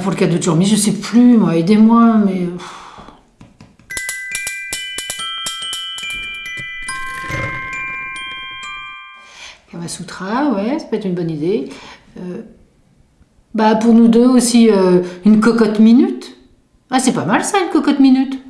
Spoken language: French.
Pour le cadeau de jour, je sais plus, aidez-moi, mais... Kamasutra, ouais, ça peut être une bonne idée. Euh, bah, pour nous deux aussi, euh, une cocotte minute. Ah, c'est pas mal ça, une cocotte minute.